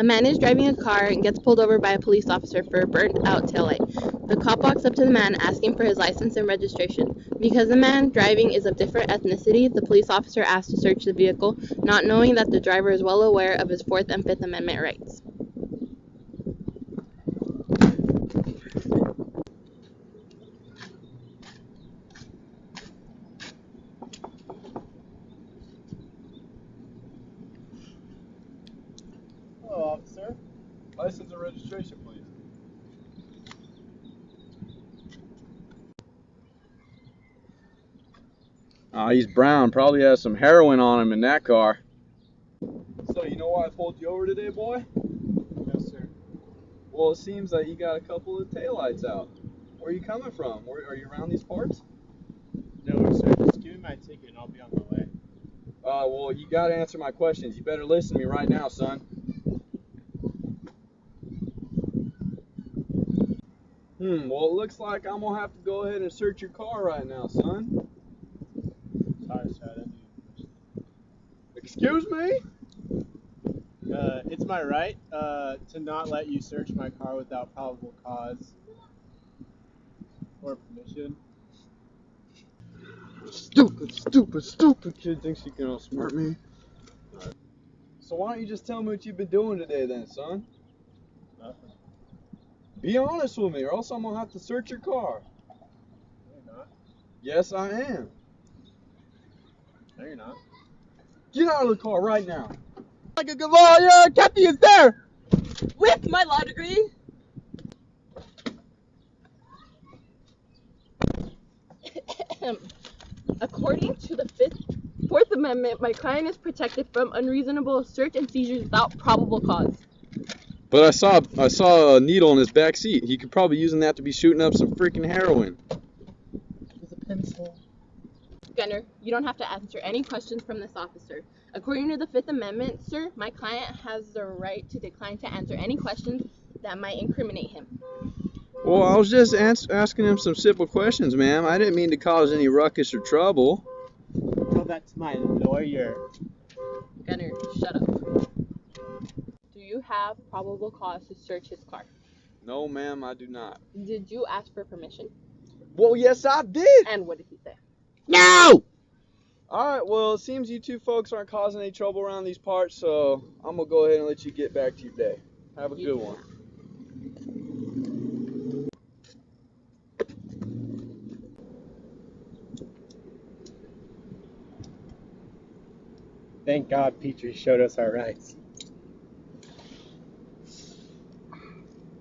A man is driving a car and gets pulled over by a police officer for a burnt out taillight. The cop walks up to the man asking for his license and registration. Because the man driving is of different ethnicity, the police officer asks to search the vehicle, not knowing that the driver is well aware of his Fourth and Fifth Amendment rights. Hello, officer. License and registration, please. Ah, he's brown. Probably has some heroin on him in that car. So, you know why I pulled you over today, boy? Yes, sir. Well, it seems that you got a couple of taillights out. Where are you coming from? Where, are you around these parts? No, sir. Just give me my ticket and I'll be on my way. Uh, well, you got to answer my questions. You better listen to me right now, son. Hmm, well, it looks like I'm going to have to go ahead and search your car right now, son. Sorry, sir. I didn't Excuse me? Uh, it's my right uh, to not let you search my car without probable cause or permission. Stupid, stupid, stupid kid thinks he can outsmart me. So why don't you just tell me what you've been doing today then, son? Nothing. Be honest with me or else I'm gonna have to search your car. No, you're not. Yes, I am. No, you're not. Get out of the car right now. Like a good lawyer, Kathy is there. With my law degree, according to the Fifth, Fourth Amendment, my client is protected from unreasonable search and seizures without probable cause. But I saw I saw a needle in his back seat. He could probably using that to be shooting up some freaking heroin. With a pencil. Gunner, you don't have to answer any questions from this officer. According to the Fifth Amendment, sir, my client has the right to decline to answer any questions that might incriminate him. Well, I was just ans- asking him some simple questions, ma'am. I didn't mean to cause any ruckus or trouble. Tell that to my lawyer. Gunner, shut up. Do you have probable cause to search his car? No, ma'am, I do not. Did you ask for permission? Well, yes, I did. And what did he say? No! All right. Well, it seems you two folks aren't causing any trouble around these parts, so I'm gonna go ahead and let you get back to your day. Have a You good too. one. Thank God Petrie showed us our rights.